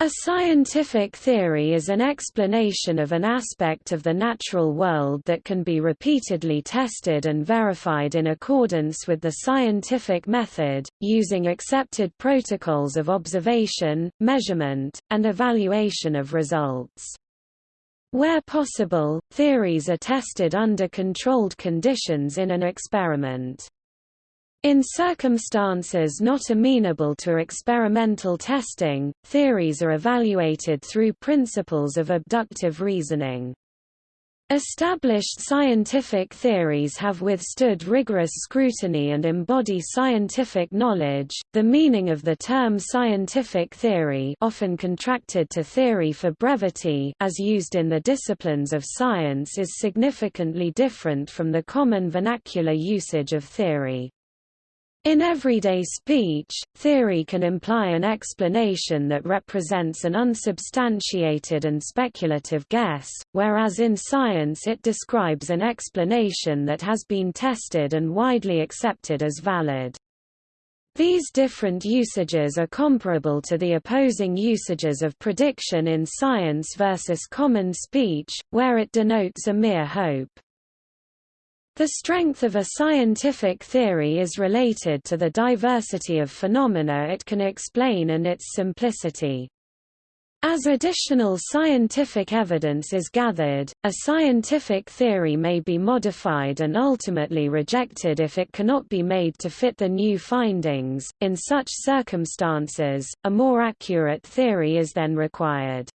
A scientific theory is an explanation of an aspect of the natural world that can be repeatedly tested and verified in accordance with the scientific method, using accepted protocols of observation, measurement, and evaluation of results. Where possible, theories are tested under controlled conditions in an experiment. In circumstances not amenable to experimental testing, theories are evaluated through principles of abductive reasoning. Established scientific theories have withstood rigorous scrutiny and embody scientific knowledge. The meaning of the term scientific theory, often contracted to theory for brevity, as used in the disciplines of science is significantly different from the common vernacular usage of theory. In everyday speech, theory can imply an explanation that represents an unsubstantiated and speculative guess, whereas in science it describes an explanation that has been tested and widely accepted as valid. These different usages are comparable to the opposing usages of prediction in science versus common speech, where it denotes a mere hope. The strength of a scientific theory is related to the diversity of phenomena it can explain and its simplicity. As additional scientific evidence is gathered, a scientific theory may be modified and ultimately rejected if it cannot be made to fit the new findings. In such circumstances, a more accurate theory is then required.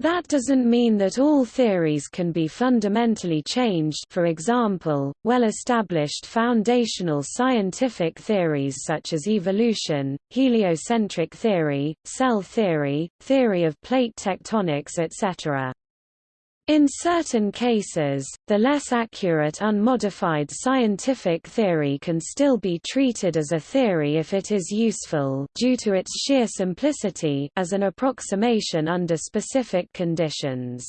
That doesn't mean that all theories can be fundamentally changed for example, well-established foundational scientific theories such as evolution, heliocentric theory, cell theory, theory of plate tectonics etc. In certain cases, the less accurate unmodified scientific theory can still be treated as a theory if it is useful due to its sheer simplicity as an approximation under specific conditions.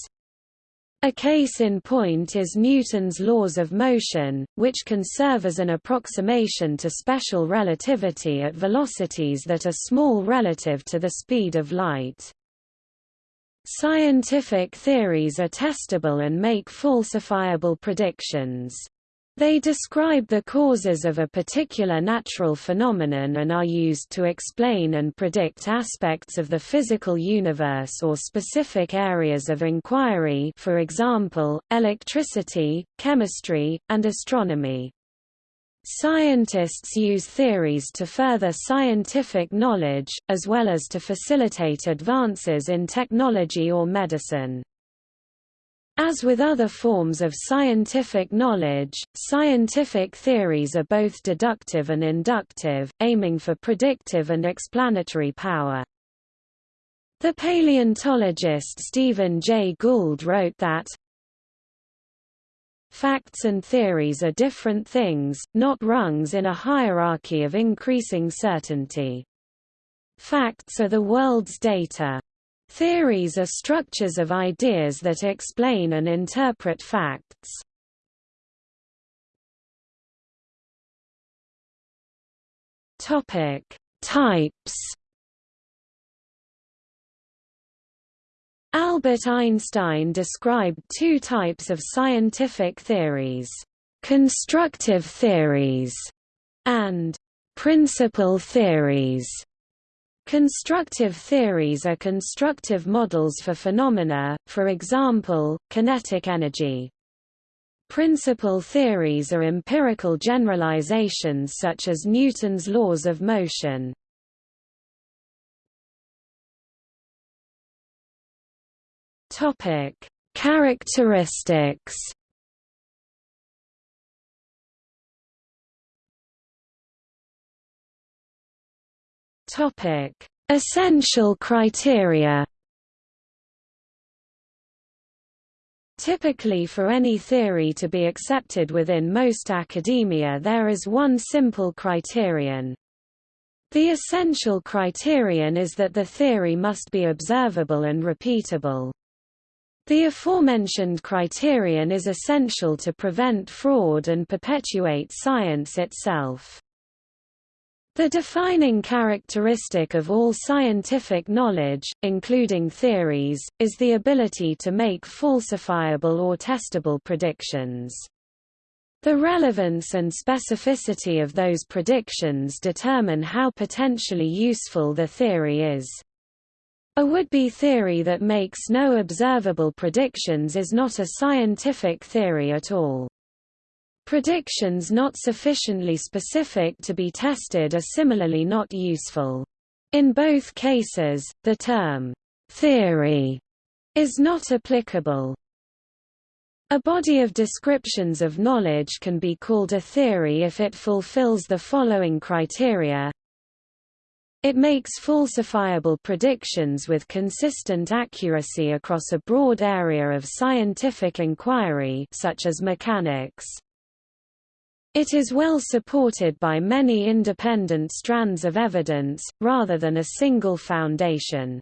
A case in point is Newton's laws of motion, which can serve as an approximation to special relativity at velocities that are small relative to the speed of light. Scientific theories are testable and make falsifiable predictions. They describe the causes of a particular natural phenomenon and are used to explain and predict aspects of the physical universe or specific areas of inquiry for example, electricity, chemistry, and astronomy. Scientists use theories to further scientific knowledge, as well as to facilitate advances in technology or medicine. As with other forms of scientific knowledge, scientific theories are both deductive and inductive, aiming for predictive and explanatory power. The paleontologist Stephen Jay Gould wrote that, Facts and theories are different things, not rungs in a hierarchy of increasing certainty. Facts are the world's data. Theories are structures of ideas that explain and interpret facts. Topic: Types Albert Einstein described two types of scientific theories, constructive theories and principle theories. Constructive theories are constructive models for phenomena, for example, kinetic energy. Principle theories are empirical generalizations such as Newton's laws of motion. Topic: Characteristics. Topic: Essential criteria. Typically for any theory to be accepted within most academia there is one simple criterion. The essential criterion is that the theory must be observable and repeatable. The aforementioned criterion is essential to prevent fraud and perpetuate science itself. The defining characteristic of all scientific knowledge, including theories, is the ability to make falsifiable or testable predictions. The relevance and specificity of those predictions determine how potentially useful the theory is. A would-be theory that makes no observable predictions is not a scientific theory at all. Predictions not sufficiently specific to be tested are similarly not useful. In both cases, the term theory is not applicable. A body of descriptions of knowledge can be called a theory if it fulfills the following criteria. It makes falsifiable predictions with consistent accuracy across a broad area of scientific inquiry such as mechanics. It is well supported by many independent strands of evidence, rather than a single foundation.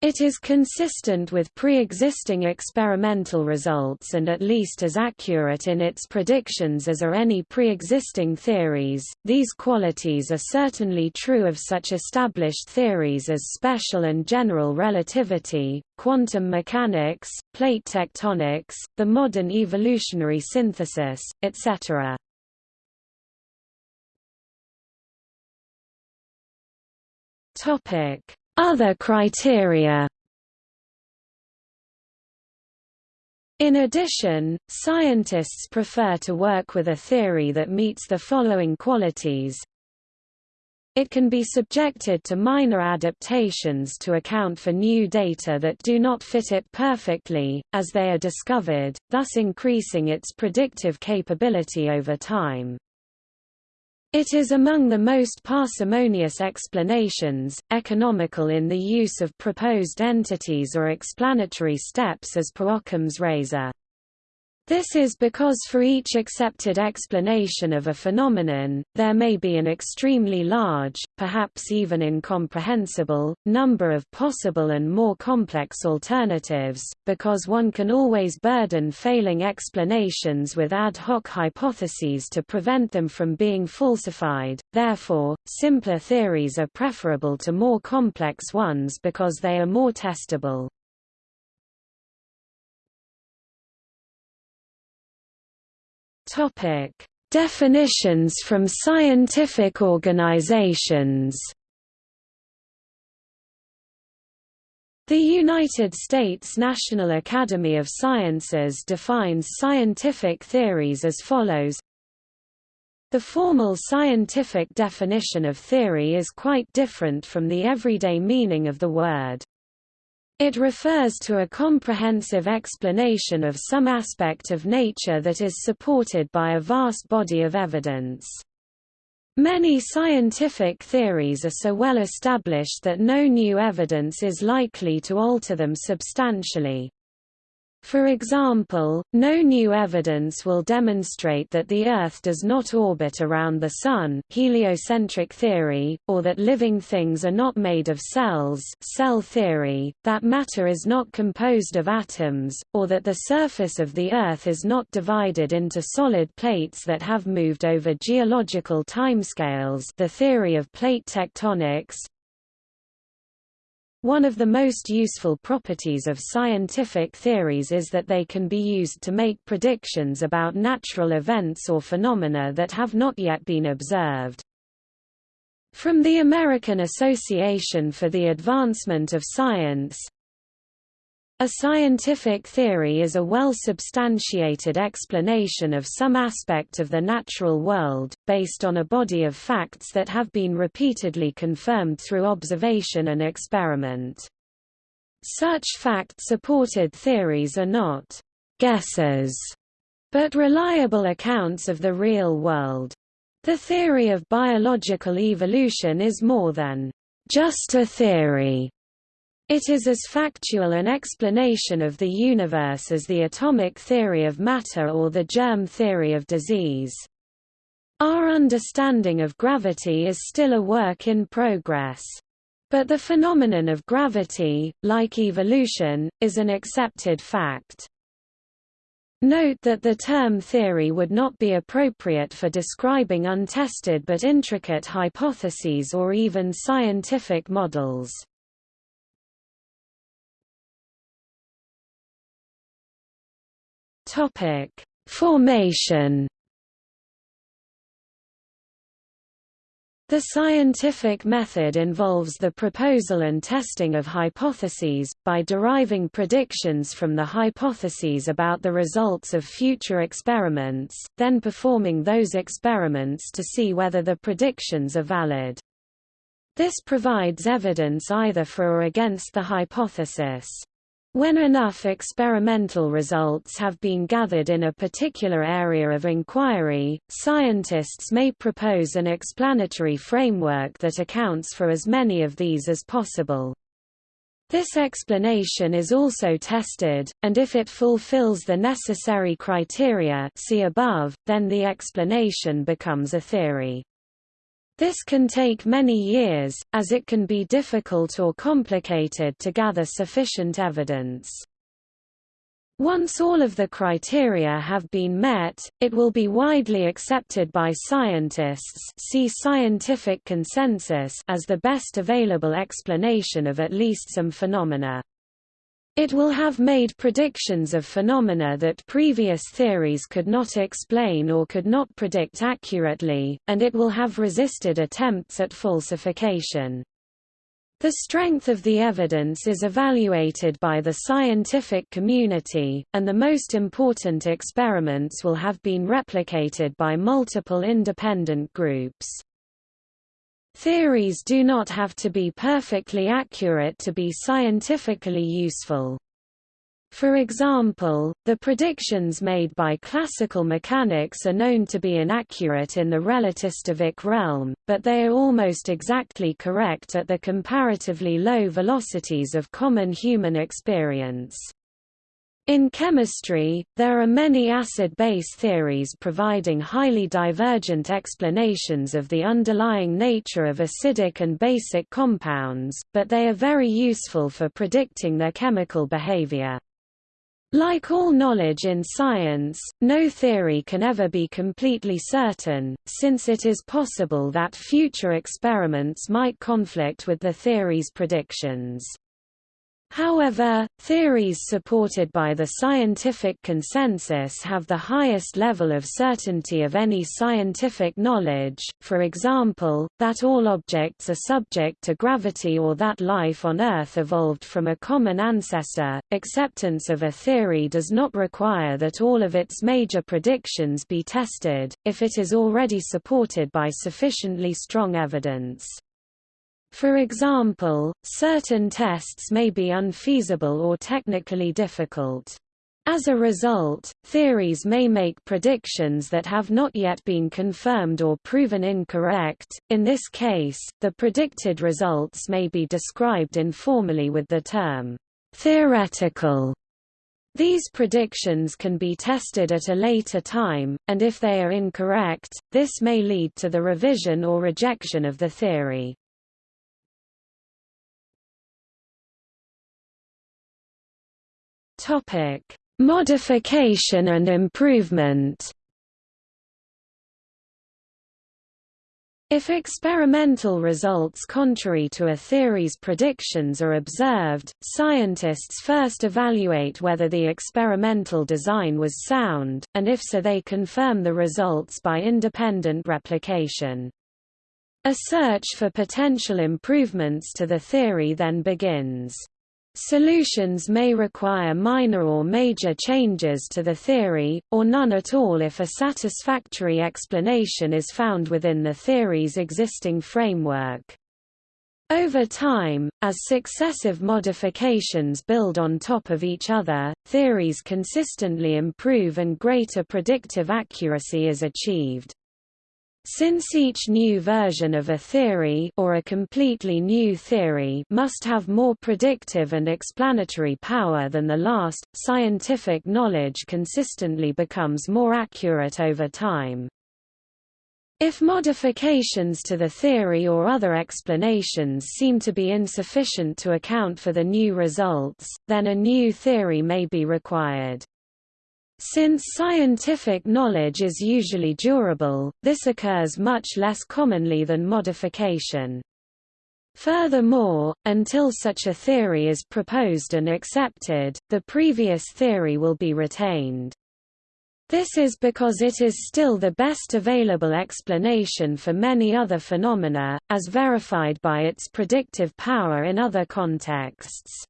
It is consistent with pre-existing experimental results and at least as accurate in its predictions as are any pre-existing theories. These qualities are certainly true of such established theories as special and general relativity, quantum mechanics, plate tectonics, the modern evolutionary synthesis, etc. Topic other criteria In addition, scientists prefer to work with a theory that meets the following qualities. It can be subjected to minor adaptations to account for new data that do not fit it perfectly, as they are discovered, thus increasing its predictive capability over time. It is among the most parsimonious explanations, economical in the use of proposed entities or explanatory steps as per Occam's razor. This is because for each accepted explanation of a phenomenon, there may be an extremely large, perhaps even incomprehensible, number of possible and more complex alternatives, because one can always burden failing explanations with ad hoc hypotheses to prevent them from being falsified, therefore, simpler theories are preferable to more complex ones because they are more testable. Topic: Definitions from scientific organizations. The United States National Academy of Sciences defines scientific theories as follows The formal scientific definition of theory is quite different from the everyday meaning of the word. It refers to a comprehensive explanation of some aspect of nature that is supported by a vast body of evidence. Many scientific theories are so well established that no new evidence is likely to alter them substantially. For example, no new evidence will demonstrate that the Earth does not orbit around the Sun heliocentric theory, or that living things are not made of cells cell theory, that matter is not composed of atoms, or that the surface of the Earth is not divided into solid plates that have moved over geological timescales the theory of plate tectonics, one of the most useful properties of scientific theories is that they can be used to make predictions about natural events or phenomena that have not yet been observed. From the American Association for the Advancement of Science, a scientific theory is a well-substantiated explanation of some aspect of the natural world, based on a body of facts that have been repeatedly confirmed through observation and experiment. Such fact-supported theories are not guesses, but reliable accounts of the real world. The theory of biological evolution is more than just a theory. It is as factual an explanation of the universe as the atomic theory of matter or the germ theory of disease. Our understanding of gravity is still a work in progress. But the phenomenon of gravity, like evolution, is an accepted fact. Note that the term theory would not be appropriate for describing untested but intricate hypotheses or even scientific models. Topic: Formation The scientific method involves the proposal and testing of hypotheses, by deriving predictions from the hypotheses about the results of future experiments, then performing those experiments to see whether the predictions are valid. This provides evidence either for or against the hypothesis. When enough experimental results have been gathered in a particular area of inquiry, scientists may propose an explanatory framework that accounts for as many of these as possible. This explanation is also tested, and if it fulfills the necessary criteria see above, then the explanation becomes a theory. This can take many years, as it can be difficult or complicated to gather sufficient evidence. Once all of the criteria have been met, it will be widely accepted by scientists see scientific consensus as the best available explanation of at least some phenomena. It will have made predictions of phenomena that previous theories could not explain or could not predict accurately, and it will have resisted attempts at falsification. The strength of the evidence is evaluated by the scientific community, and the most important experiments will have been replicated by multiple independent groups. Theories do not have to be perfectly accurate to be scientifically useful. For example, the predictions made by classical mechanics are known to be inaccurate in the relativistic realm, but they are almost exactly correct at the comparatively low velocities of common human experience. In chemistry, there are many acid-base theories providing highly divergent explanations of the underlying nature of acidic and basic compounds, but they are very useful for predicting their chemical behavior. Like all knowledge in science, no theory can ever be completely certain, since it is possible that future experiments might conflict with the theory's predictions. However, theories supported by the scientific consensus have the highest level of certainty of any scientific knowledge, for example, that all objects are subject to gravity or that life on Earth evolved from a common ancestor. Acceptance of a theory does not require that all of its major predictions be tested, if it is already supported by sufficiently strong evidence. For example, certain tests may be unfeasible or technically difficult. As a result, theories may make predictions that have not yet been confirmed or proven incorrect. In this case, the predicted results may be described informally with the term theoretical. These predictions can be tested at a later time, and if they are incorrect, this may lead to the revision or rejection of the theory. Topic: Modification and improvement. If experimental results contrary to a theory's predictions are observed, scientists first evaluate whether the experimental design was sound, and if so they confirm the results by independent replication. A search for potential improvements to the theory then begins. Solutions may require minor or major changes to the theory, or none at all if a satisfactory explanation is found within the theory's existing framework. Over time, as successive modifications build on top of each other, theories consistently improve and greater predictive accuracy is achieved. Since each new version of a theory or a completely new theory must have more predictive and explanatory power than the last, scientific knowledge consistently becomes more accurate over time. If modifications to the theory or other explanations seem to be insufficient to account for the new results, then a new theory may be required. Since scientific knowledge is usually durable, this occurs much less commonly than modification. Furthermore, until such a theory is proposed and accepted, the previous theory will be retained. This is because it is still the best available explanation for many other phenomena, as verified by its predictive power in other contexts.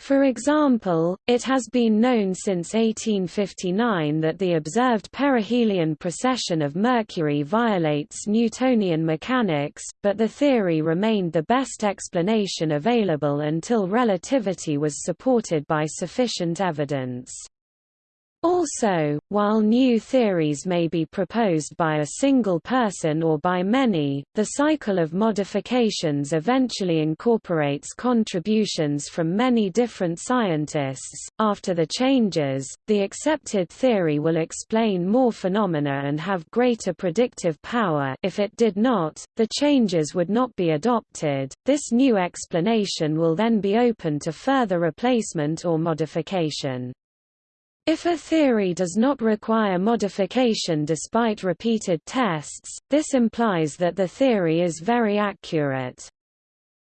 For example, it has been known since 1859 that the observed perihelion precession of Mercury violates Newtonian mechanics, but the theory remained the best explanation available until relativity was supported by sufficient evidence. Also, while new theories may be proposed by a single person or by many, the cycle of modifications eventually incorporates contributions from many different scientists. After the changes, the accepted theory will explain more phenomena and have greater predictive power. If it did not, the changes would not be adopted. This new explanation will then be open to further replacement or modification. If a theory does not require modification despite repeated tests, this implies that the theory is very accurate.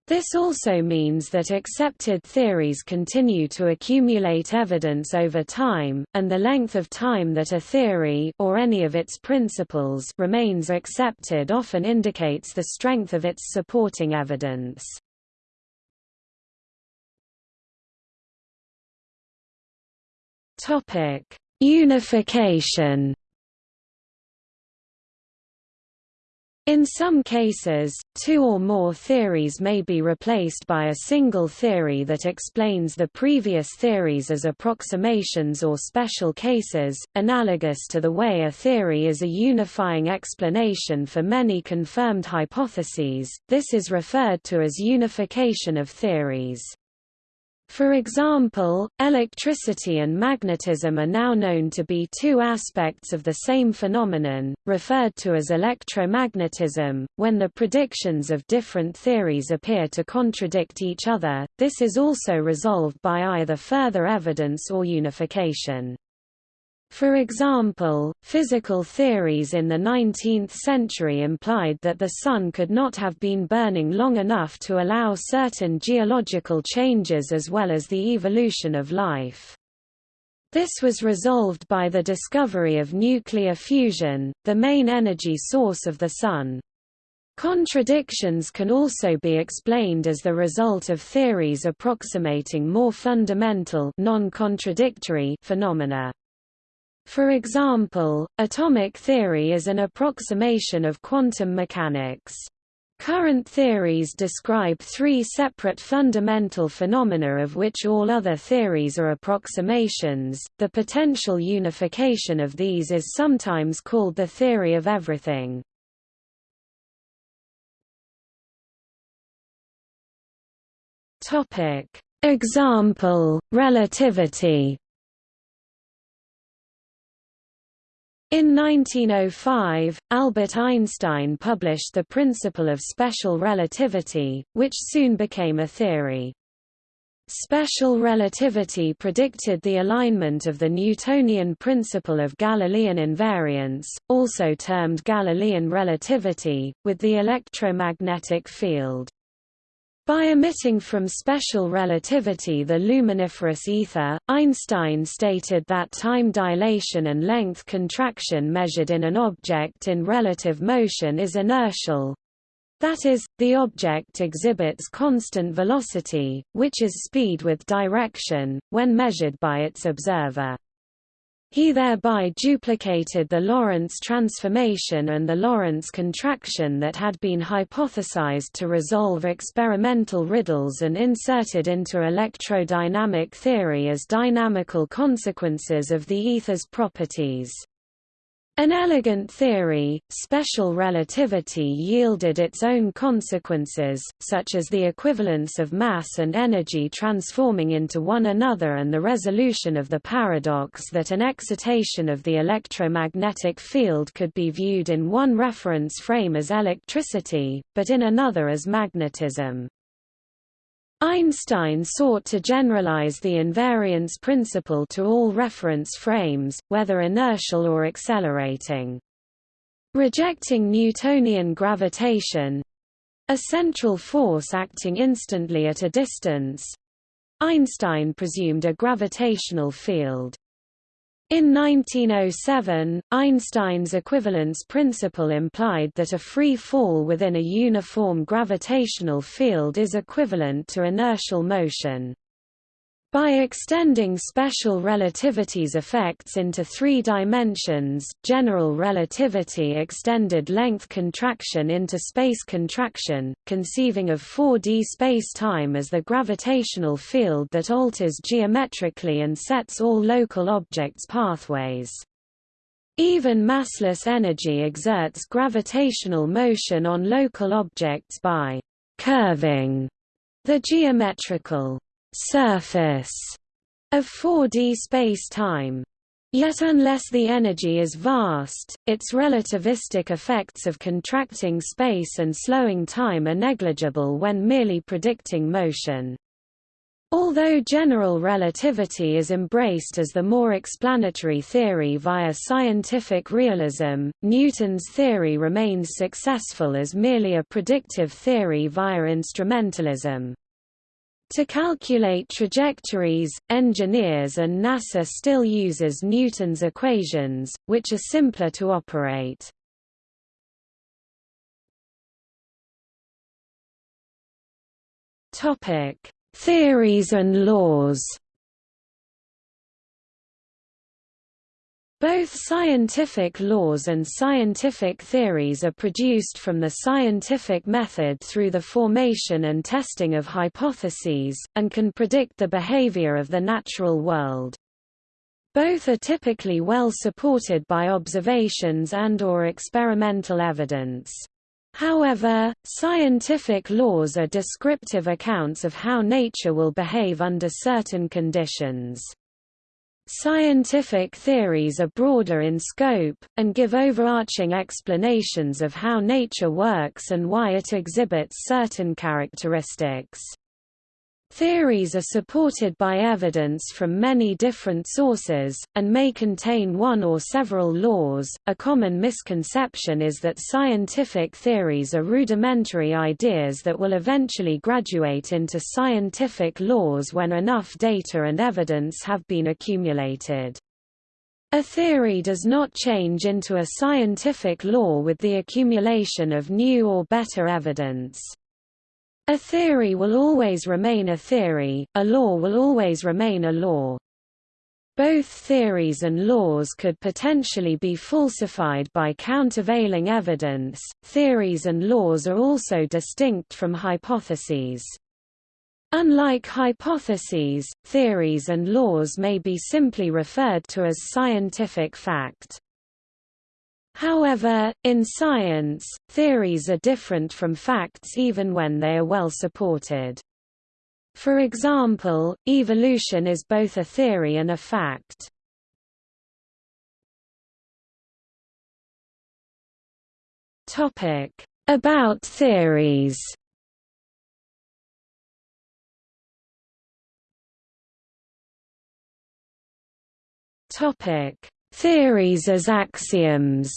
This also means that accepted theories continue to accumulate evidence over time, and the length of time that a theory or any of its principles remains accepted often indicates the strength of its supporting evidence. Topic: Unification. In some cases, two or more theories may be replaced by a single theory that explains the previous theories as approximations or special cases, analogous to the way a theory is a unifying explanation for many confirmed hypotheses. This is referred to as unification of theories. For example, electricity and magnetism are now known to be two aspects of the same phenomenon, referred to as electromagnetism. When the predictions of different theories appear to contradict each other, this is also resolved by either further evidence or unification. For example, physical theories in the 19th century implied that the Sun could not have been burning long enough to allow certain geological changes as well as the evolution of life. This was resolved by the discovery of nuclear fusion, the main energy source of the Sun. Contradictions can also be explained as the result of theories approximating more fundamental non-contradictory phenomena. For example, atomic theory is an approximation of quantum mechanics. Current theories describe three separate fundamental phenomena of which all other theories are approximations. The potential unification of these is sometimes called the theory of everything. Topic: Example: relativity. In 1905, Albert Einstein published the principle of special relativity, which soon became a theory. Special relativity predicted the alignment of the Newtonian principle of Galilean invariance, also termed Galilean relativity, with the electromagnetic field. By omitting from special relativity the luminiferous ether, Einstein stated that time dilation and length contraction measured in an object in relative motion is inertial. That is, the object exhibits constant velocity, which is speed with direction, when measured by its observer. He thereby duplicated the Lorentz transformation and the Lorentz contraction that had been hypothesized to resolve experimental riddles and inserted into electrodynamic theory as dynamical consequences of the ether's properties. An elegant theory, special relativity yielded its own consequences, such as the equivalence of mass and energy transforming into one another and the resolution of the paradox that an excitation of the electromagnetic field could be viewed in one reference frame as electricity, but in another as magnetism. Einstein sought to generalize the invariance principle to all reference frames, whether inertial or accelerating. Rejecting Newtonian gravitation—a central force acting instantly at a distance—Einstein presumed a gravitational field. In 1907, Einstein's equivalence principle implied that a free fall within a uniform gravitational field is equivalent to inertial motion. By extending special relativity's effects into three dimensions, general relativity extended length contraction into space contraction, conceiving of 4D space-time as the gravitational field that alters geometrically and sets all local objects' pathways. Even massless energy exerts gravitational motion on local objects by curving the geometrical surface of 4D space-time. Yet unless the energy is vast, its relativistic effects of contracting space and slowing time are negligible when merely predicting motion. Although general relativity is embraced as the more explanatory theory via scientific realism, Newton's theory remains successful as merely a predictive theory via instrumentalism. To calculate trajectories, engineers and NASA still uses Newton's equations, which are simpler to operate. Topic: Theories and laws. Both scientific laws and scientific theories are produced from the scientific method through the formation and testing of hypotheses, and can predict the behavior of the natural world. Both are typically well supported by observations and or experimental evidence. However, scientific laws are descriptive accounts of how nature will behave under certain conditions. Scientific theories are broader in scope, and give overarching explanations of how nature works and why it exhibits certain characteristics. Theories are supported by evidence from many different sources, and may contain one or several laws. A common misconception is that scientific theories are rudimentary ideas that will eventually graduate into scientific laws when enough data and evidence have been accumulated. A theory does not change into a scientific law with the accumulation of new or better evidence. A theory will always remain a theory, a law will always remain a law. Both theories and laws could potentially be falsified by countervailing evidence. Theories and laws are also distinct from hypotheses. Unlike hypotheses, theories and laws may be simply referred to as scientific fact. However, in science, theories are different from facts even when they are well supported. For example, evolution is both a theory and a fact. Topic: About theories Topic: Theories as axioms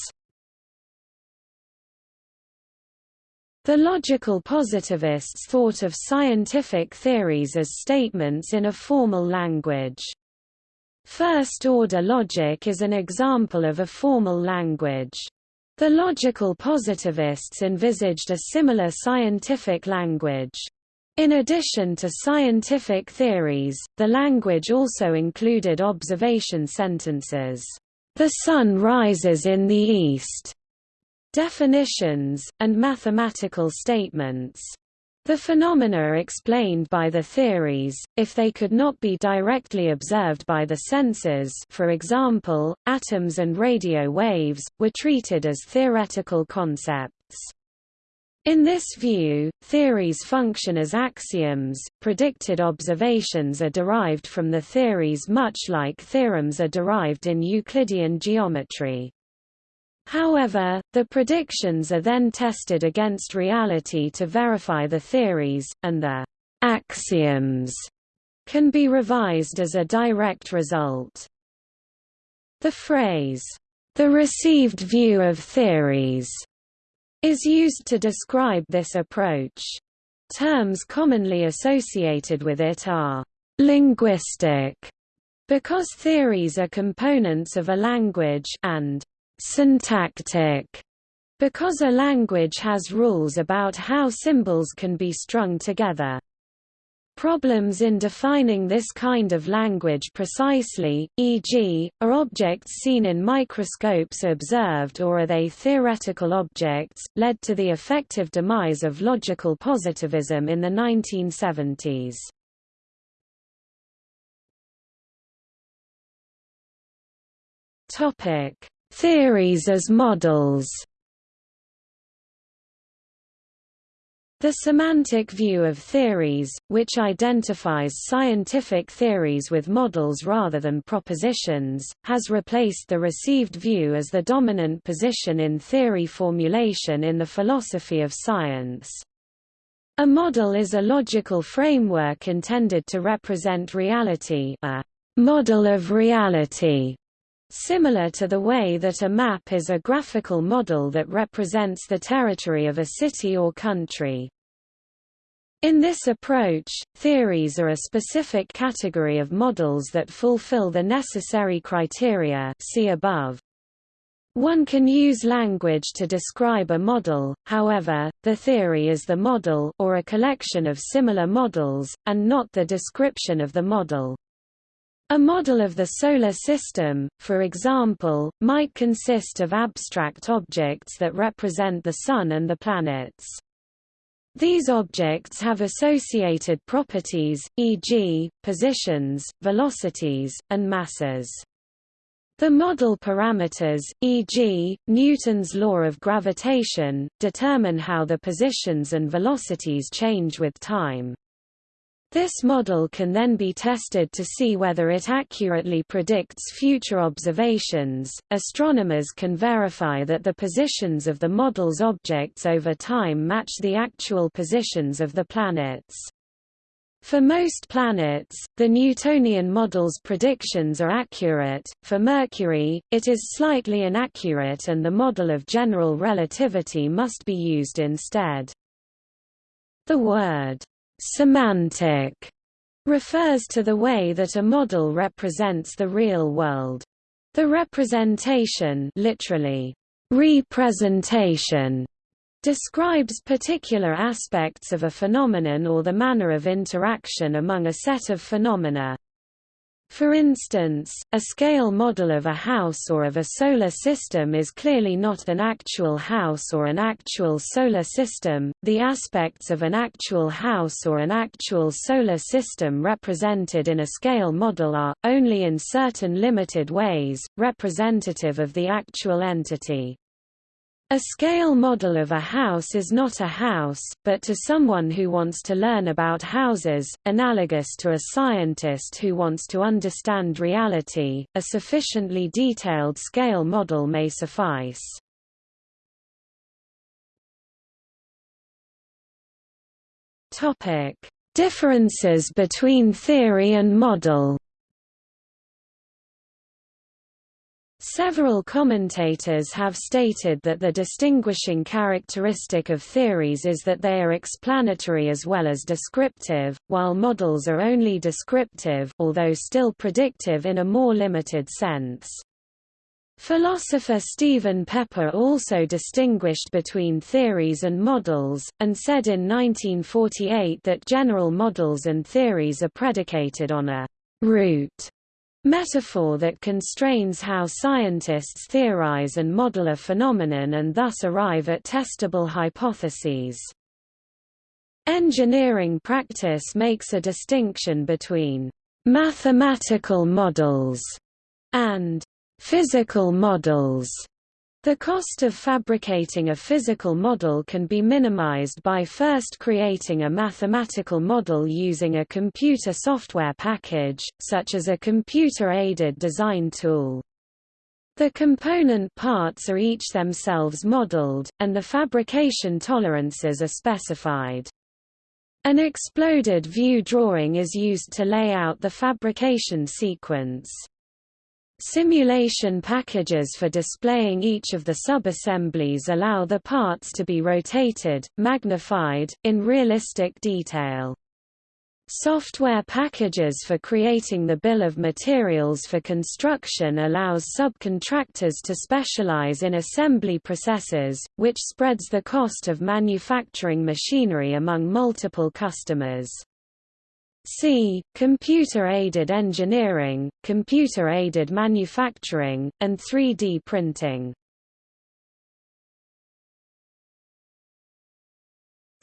The logical positivists thought of scientific theories as statements in a formal language. First-order logic is an example of a formal language. The logical positivists envisaged a similar scientific language. In addition to scientific theories, the language also included observation sentences. The sun rises in the east, definitions, and mathematical statements. The phenomena explained by the theories, if they could not be directly observed by the senses for example, atoms and radio waves, were treated as theoretical concepts. In this view, theories function as axioms, predicted observations are derived from the theories much like theorems are derived in Euclidean geometry. However, the predictions are then tested against reality to verify the theories, and the axioms can be revised as a direct result. The phrase, the received view of theories, is used to describe this approach. Terms commonly associated with it are linguistic, because theories are components of a language, and syntactic, because a language has rules about how symbols can be strung together. Problems in defining this kind of language precisely, e.g., are objects seen in microscopes observed or are they theoretical objects, led to the effective demise of logical positivism in the 1970s. Theories as models The semantic view of theories, which identifies scientific theories with models rather than propositions, has replaced the received view as the dominant position in theory formulation in the philosophy of science. A model is a logical framework intended to represent reality a model of reality Similar to the way that a map is a graphical model that represents the territory of a city or country. In this approach, theories are a specific category of models that fulfill the necessary criteria see above. One can use language to describe a model, however, the theory is the model or a collection of similar models, and not the description of the model. A model of the Solar System, for example, might consist of abstract objects that represent the Sun and the planets. These objects have associated properties, e.g., positions, velocities, and masses. The model parameters, e.g., Newton's law of gravitation, determine how the positions and velocities change with time. This model can then be tested to see whether it accurately predicts future observations. Astronomers can verify that the positions of the model's objects over time match the actual positions of the planets. For most planets, the Newtonian model's predictions are accurate. For Mercury, it is slightly inaccurate and the model of general relativity must be used instead. The word Semantic refers to the way that a model represents the real world. The representation literally, representation describes particular aspects of a phenomenon or the manner of interaction among a set of phenomena. For instance, a scale model of a house or of a solar system is clearly not an actual house or an actual solar system. The aspects of an actual house or an actual solar system represented in a scale model are, only in certain limited ways, representative of the actual entity. A scale model of a house is not a house, but to someone who wants to learn about houses, analogous to a scientist who wants to understand reality, a sufficiently detailed scale model may suffice. Differences between theory and model Several commentators have stated that the distinguishing characteristic of theories is that they are explanatory as well as descriptive, while models are only descriptive although still predictive in a more limited sense. Philosopher Stephen Pepper also distinguished between theories and models, and said in 1948 that general models and theories are predicated on a root metaphor that constrains how scientists theorize and model a phenomenon and thus arrive at testable hypotheses. Engineering practice makes a distinction between mathematical models and physical models. The cost of fabricating a physical model can be minimized by first creating a mathematical model using a computer software package, such as a computer-aided design tool. The component parts are each themselves modeled, and the fabrication tolerances are specified. An exploded view drawing is used to lay out the fabrication sequence. Simulation packages for displaying each of the subassemblies allow the parts to be rotated, magnified, in realistic detail. Software packages for creating the bill of materials for construction allows subcontractors to specialize in assembly processes, which spreads the cost of manufacturing machinery among multiple customers. C. Computer-aided engineering, computer-aided manufacturing, and 3D printing.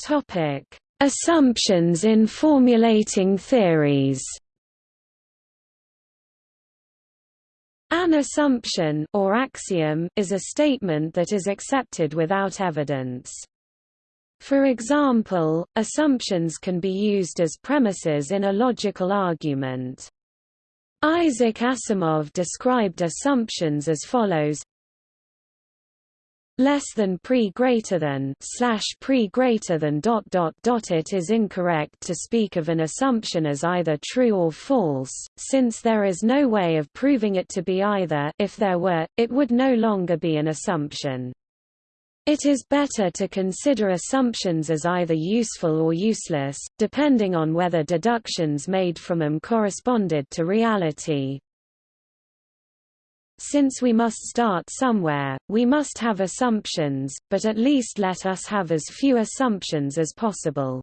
Topic: Assumptions in formulating theories. An assumption or axiom is a statement that is accepted without evidence. For example, assumptions can be used as premises in a logical argument. Isaac Asimov described assumptions as follows less than pre greater than slash pre greater than dot dot dot. It is incorrect to speak of an assumption as either true or false since there is no way of proving it to be either. If there were it would no longer be an assumption it is better to consider assumptions as either useful or useless, depending on whether deductions made from them corresponded to reality. Since we must start somewhere, we must have assumptions, but at least let us have as few assumptions as possible.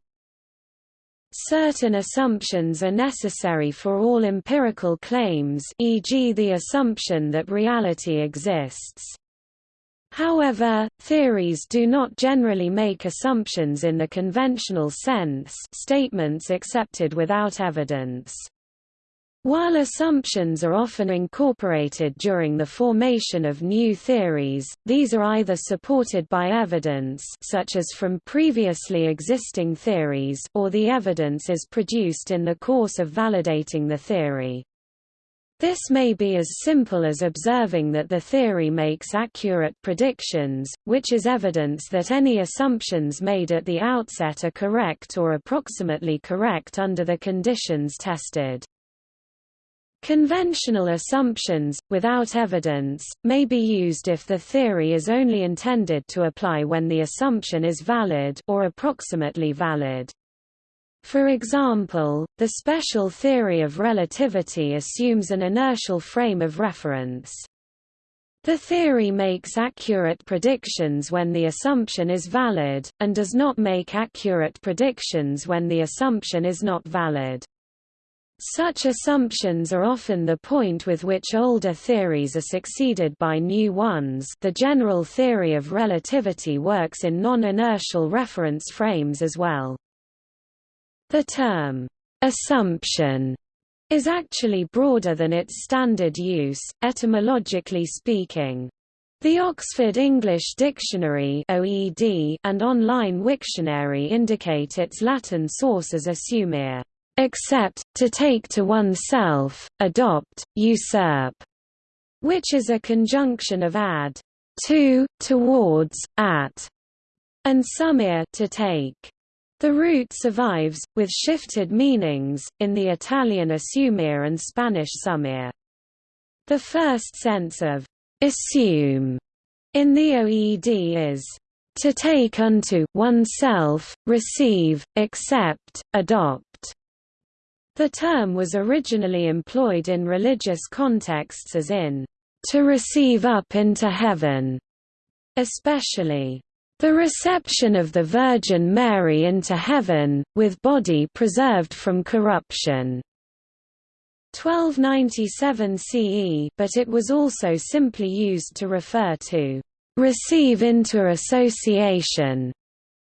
Certain assumptions are necessary for all empirical claims e.g. the assumption that reality exists. However, theories do not generally make assumptions in the conventional sense statements accepted without evidence. While assumptions are often incorporated during the formation of new theories, these are either supported by evidence such as from previously existing theories or the evidence is produced in the course of validating the theory. This may be as simple as observing that the theory makes accurate predictions, which is evidence that any assumptions made at the outset are correct or approximately correct under the conditions tested. Conventional assumptions, without evidence, may be used if the theory is only intended to apply when the assumption is valid or approximately valid. For example, the special theory of relativity assumes an inertial frame of reference. The theory makes accurate predictions when the assumption is valid, and does not make accurate predictions when the assumption is not valid. Such assumptions are often the point with which older theories are succeeded by new ones the general theory of relativity works in non-inertial reference frames as well. The term, assumption, is actually broader than its standard use, etymologically speaking. The Oxford English Dictionary OED and online Wiktionary indicate its Latin source as assumere, accept, to take to oneself, adopt, usurp, which is a conjunction of ad, to, towards, at, and sumere, to take. The root survives, with shifted meanings, in the Italian assumere and Spanish sumir. The first sense of assume in the OED is to take unto oneself, receive, accept, adopt. The term was originally employed in religious contexts as in to receive up into heaven, especially the reception of the Virgin Mary into heaven, with body preserved from corruption. 1297 CE but it was also simply used to refer to receive into association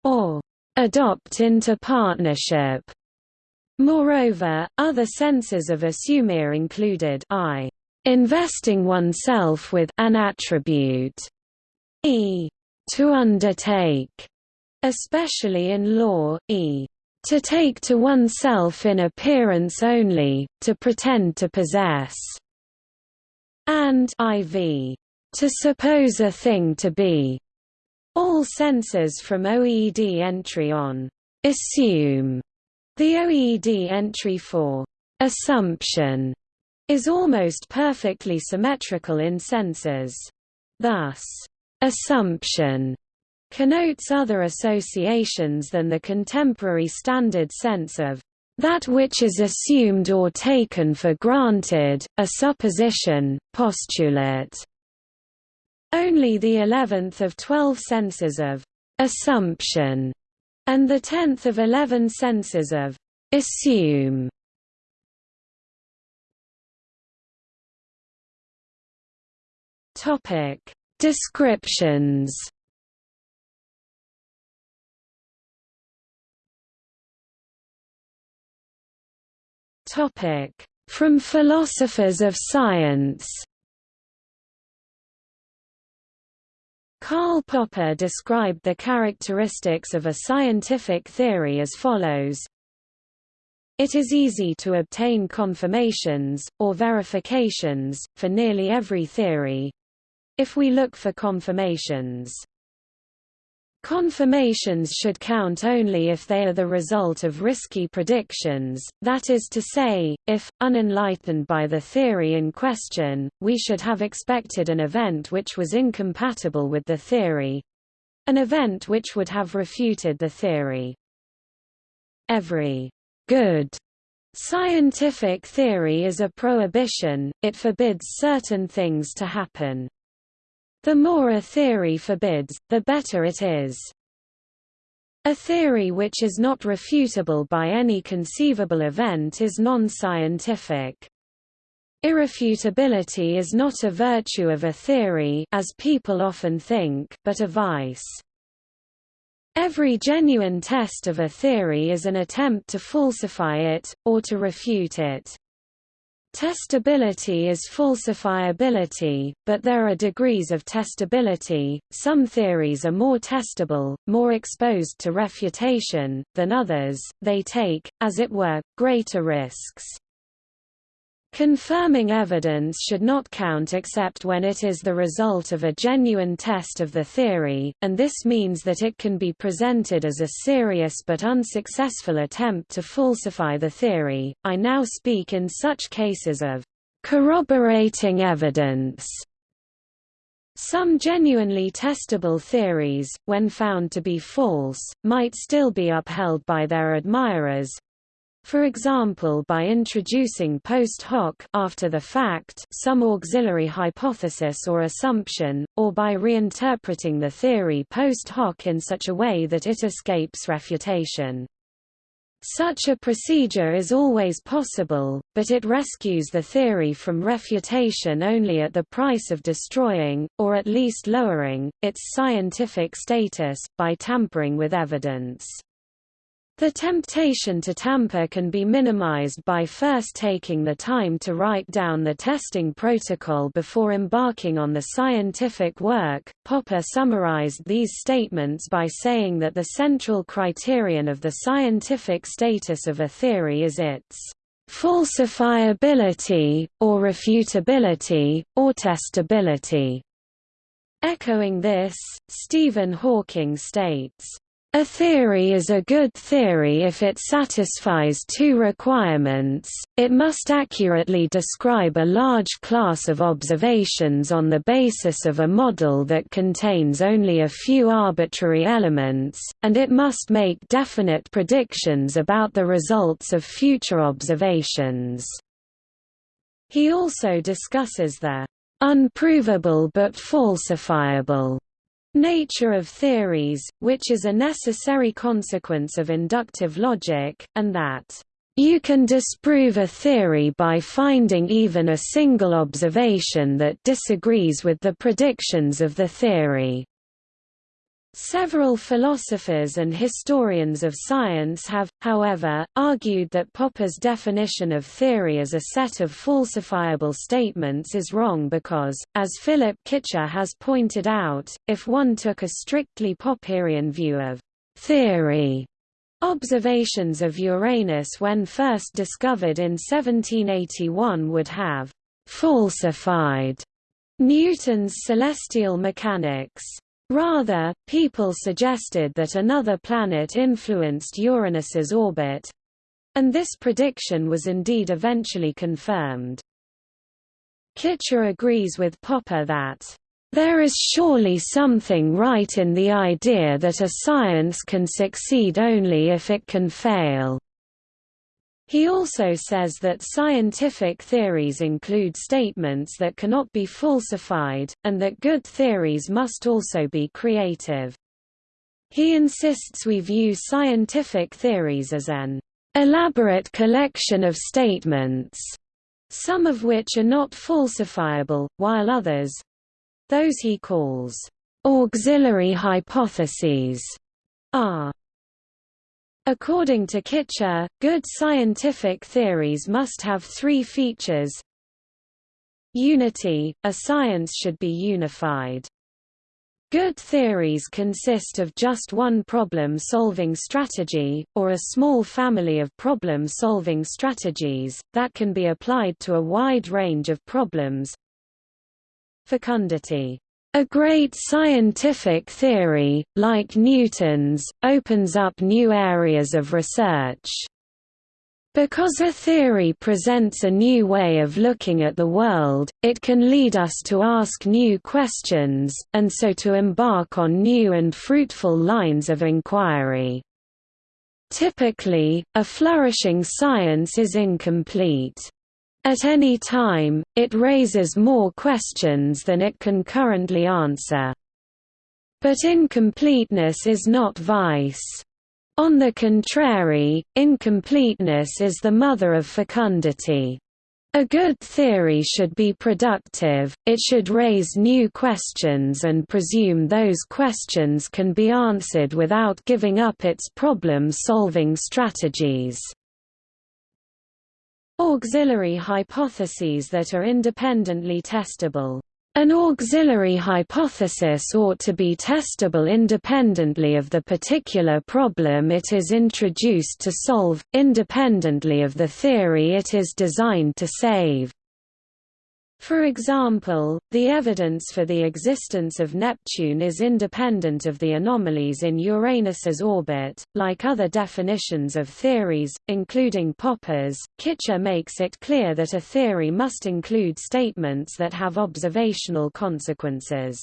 or adopt into partnership. Moreover, other senses of assumere included I investing oneself with an attribute, e to undertake, especially in law, e. to take to oneself in appearance only, to pretend to possess, and iv. to suppose a thing to be. All senses from OED entry on assume The OED entry for assumption is almost perfectly symmetrical in senses. Thus, assumption. Connotes other associations than the contemporary standard sense of that which is assumed or taken for granted, a supposition, postulate. Only the eleventh of twelve senses of assumption and the tenth of eleven senses of assume. Topic: Descriptions. Topic: From philosophers of science. Karl Popper described the characteristics of a scientific theory as follows it is easy to obtain confirmations, or verifications, for nearly every theory, if we look for confirmations. Confirmations should count only if they are the result of risky predictions, that is to say, if, unenlightened by the theory in question, we should have expected an event which was incompatible with the theory—an event which would have refuted the theory. Every good scientific theory is a prohibition, it forbids certain things to happen. The more a theory forbids, the better it is. A theory which is not refutable by any conceivable event is non-scientific. Irrefutability is not a virtue of a theory as people often think, but a vice. Every genuine test of a theory is an attempt to falsify it, or to refute it. Testability is falsifiability, but there are degrees of testability, some theories are more testable, more exposed to refutation, than others, they take, as it were, greater risks. Confirming evidence should not count except when it is the result of a genuine test of the theory, and this means that it can be presented as a serious but unsuccessful attempt to falsify the theory. I now speak in such cases of corroborating evidence. Some genuinely testable theories, when found to be false, might still be upheld by their admirers, for example by introducing post hoc after the fact some auxiliary hypothesis or assumption, or by reinterpreting the theory post hoc in such a way that it escapes refutation. Such a procedure is always possible, but it rescues the theory from refutation only at the price of destroying, or at least lowering, its scientific status, by tampering with evidence. The temptation to tamper can be minimized by first taking the time to write down the testing protocol before embarking on the scientific work. Popper summarized these statements by saying that the central criterion of the scientific status of a theory is its falsifiability, or refutability, or testability. Echoing this, Stephen Hawking states, a theory is a good theory if it satisfies two requirements, it must accurately describe a large class of observations on the basis of a model that contains only a few arbitrary elements, and it must make definite predictions about the results of future observations. He also discusses the unprovable but falsifiable nature of theories, which is a necessary consequence of inductive logic, and that you can disprove a theory by finding even a single observation that disagrees with the predictions of the theory. Several philosophers and historians of science have, however, argued that Popper's definition of theory as a set of falsifiable statements is wrong because, as Philip Kitcher has pointed out, if one took a strictly Popperian view of theory, observations of Uranus when first discovered in 1781 would have falsified Newton's celestial mechanics. Rather, people suggested that another planet influenced Uranus's orbit And this prediction was indeed eventually confirmed. Kitcher agrees with Popper that there is surely something right in the idea that a science can succeed only if it can fail. He also says that scientific theories include statements that cannot be falsified, and that good theories must also be creative. He insists we view scientific theories as an elaborate collection of statements, some of which are not falsifiable, while others—those he calls auxiliary hypotheses are According to Kitcher, good scientific theories must have three features Unity – a science should be unified. Good theories consist of just one problem-solving strategy, or a small family of problem-solving strategies, that can be applied to a wide range of problems. Fecundity a great scientific theory, like Newton's, opens up new areas of research. Because a theory presents a new way of looking at the world, it can lead us to ask new questions, and so to embark on new and fruitful lines of inquiry. Typically, a flourishing science is incomplete. At any time, it raises more questions than it can currently answer. But incompleteness is not vice. On the contrary, incompleteness is the mother of fecundity. A good theory should be productive, it should raise new questions and presume those questions can be answered without giving up its problem-solving strategies. Auxiliary hypotheses that are independently testable. An auxiliary hypothesis ought to be testable independently of the particular problem it is introduced to solve, independently of the theory it is designed to save. For example, the evidence for the existence of Neptune is independent of the anomalies in Uranus's orbit. Like other definitions of theories, including Popper's, Kitcher makes it clear that a theory must include statements that have observational consequences.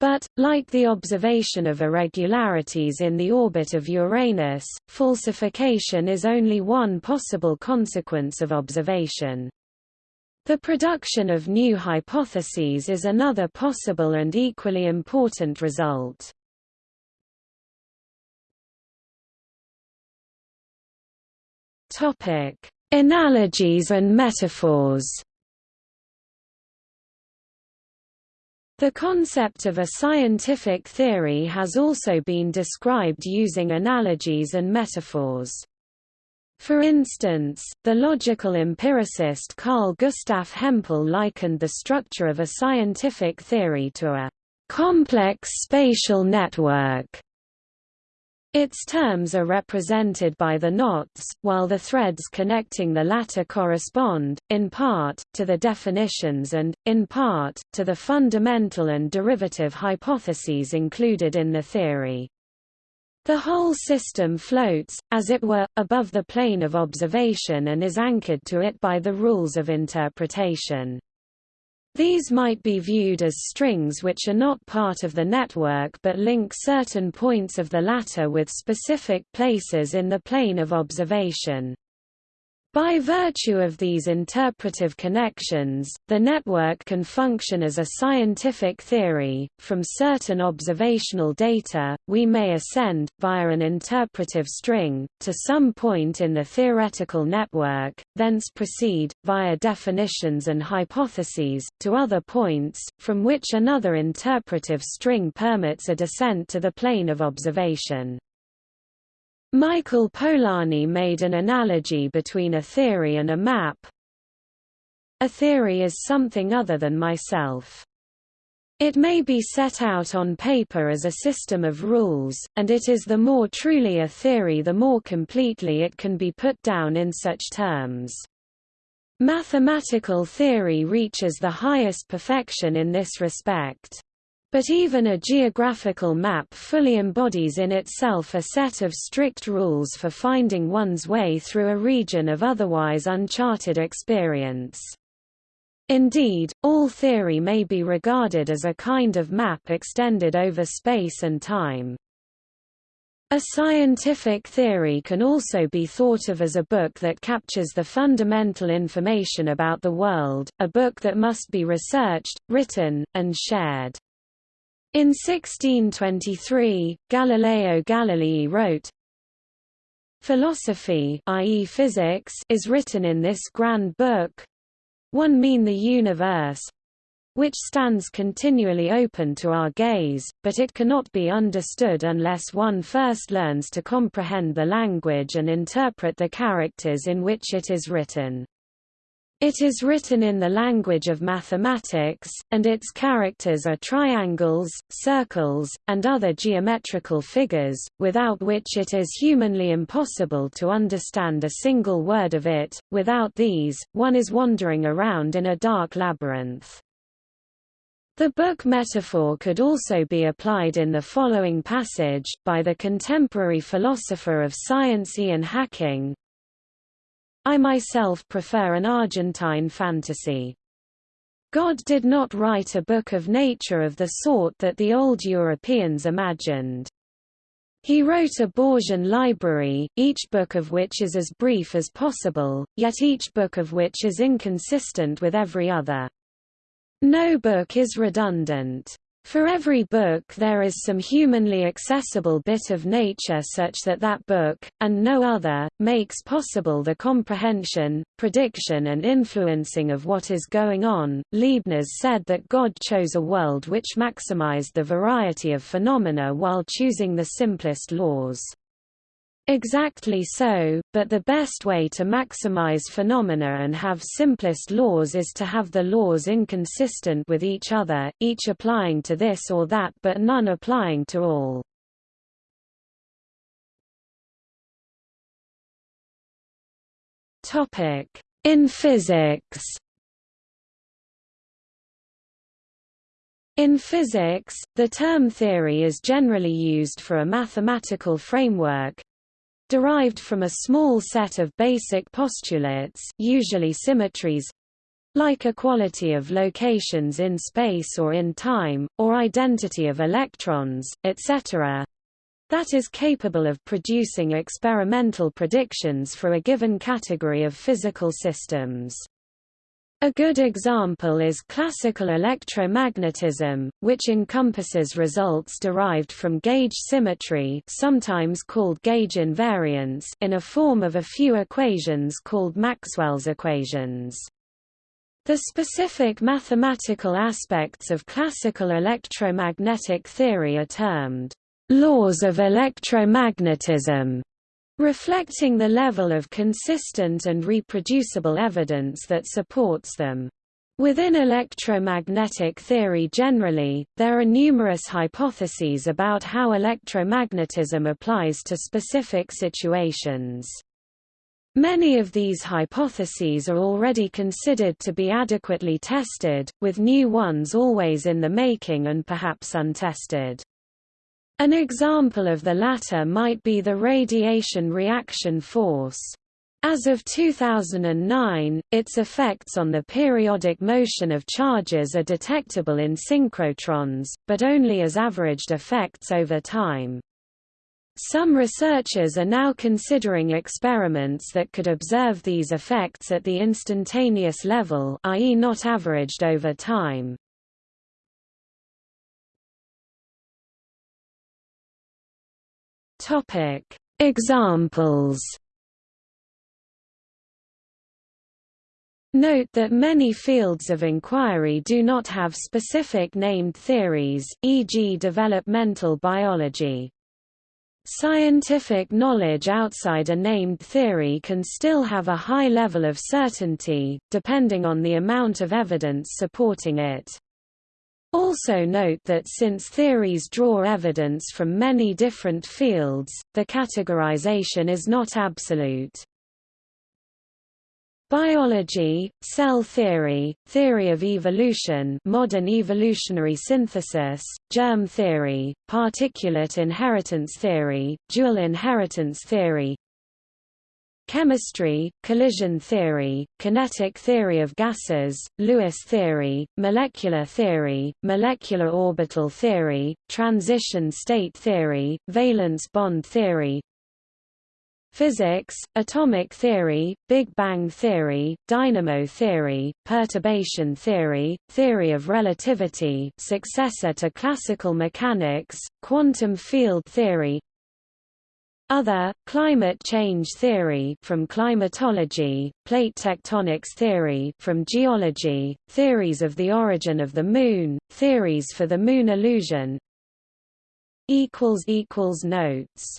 But, like the observation of irregularities in the orbit of Uranus, falsification is only one possible consequence of observation. The production of new hypotheses is another possible and equally important result. Topic: Analogies and metaphors. The concept of a scientific theory has also been described using analogies and metaphors. For instance, the logical empiricist Carl Gustav Hempel likened the structure of a scientific theory to a complex spatial network. Its terms are represented by the knots, while the threads connecting the latter correspond, in part, to the definitions and, in part, to the fundamental and derivative hypotheses included in the theory. The whole system floats, as it were, above the plane of observation and is anchored to it by the rules of interpretation. These might be viewed as strings which are not part of the network but link certain points of the latter with specific places in the plane of observation. By virtue of these interpretive connections, the network can function as a scientific theory. From certain observational data, we may ascend, via an interpretive string, to some point in the theoretical network, thence proceed, via definitions and hypotheses, to other points, from which another interpretive string permits a descent to the plane of observation. Michael Polanyi made an analogy between a theory and a map. A theory is something other than myself. It may be set out on paper as a system of rules, and it is the more truly a theory the more completely it can be put down in such terms. Mathematical theory reaches the highest perfection in this respect. But even a geographical map fully embodies in itself a set of strict rules for finding one's way through a region of otherwise uncharted experience. Indeed, all theory may be regarded as a kind of map extended over space and time. A scientific theory can also be thought of as a book that captures the fundamental information about the world, a book that must be researched, written, and shared. In 1623, Galileo Galilei wrote, Philosophy i.e. physics is written in this grand book one mean the universe which stands continually open to our gaze, but it cannot be understood unless one first learns to comprehend the language and interpret the characters in which it is written. It is written in the language of mathematics, and its characters are triangles, circles, and other geometrical figures, without which it is humanly impossible to understand a single word of it. Without these, one is wandering around in a dark labyrinth. The book metaphor could also be applied in the following passage, by the contemporary philosopher of science Ian Hacking, I myself prefer an Argentine fantasy. God did not write a book of nature of the sort that the old Europeans imagined. He wrote a Borgian library, each book of which is as brief as possible, yet each book of which is inconsistent with every other. No book is redundant. For every book there is some humanly accessible bit of nature such that that book, and no other, makes possible the comprehension, prediction and influencing of what is going on. Leibniz said that God chose a world which maximized the variety of phenomena while choosing the simplest laws. Exactly so, but the best way to maximize phenomena and have simplest laws is to have the laws inconsistent with each other, each applying to this or that but none applying to all. In physics In physics, the term theory is generally used for a mathematical framework, derived from a small set of basic postulates usually symmetries like equality of locations in space or in time, or identity of electrons, etc. that is capable of producing experimental predictions for a given category of physical systems. A good example is classical electromagnetism, which encompasses results derived from gauge symmetry sometimes called gauge invariance in a form of a few equations called Maxwell's equations. The specific mathematical aspects of classical electromagnetic theory are termed laws of electromagnetism reflecting the level of consistent and reproducible evidence that supports them. Within electromagnetic theory generally, there are numerous hypotheses about how electromagnetism applies to specific situations. Many of these hypotheses are already considered to be adequately tested, with new ones always in the making and perhaps untested. An example of the latter might be the radiation reaction force. As of 2009, its effects on the periodic motion of charges are detectable in synchrotrons, but only as averaged effects over time. Some researchers are now considering experiments that could observe these effects at the instantaneous level i.e. not averaged over time. Topic: Examples. Note that many fields of inquiry do not have specific named theories, e.g. developmental biology. Scientific knowledge outside a named theory can still have a high level of certainty, depending on the amount of evidence supporting it. Also note that since theories draw evidence from many different fields, the categorization is not absolute. Biology, cell theory, theory of evolution modern evolutionary synthesis, germ theory, particulate inheritance theory, dual inheritance theory Chemistry, collision theory, kinetic theory of gases, Lewis theory, molecular theory, molecular orbital theory, transition state theory, valence bond theory. Physics, atomic theory, Big Bang theory, dynamo theory, perturbation theory, theory of relativity successor to classical mechanics, quantum field theory other, climate change theory from climatology, plate tectonics theory from geology, theories of the origin of the Moon, theories for the Moon illusion. Notes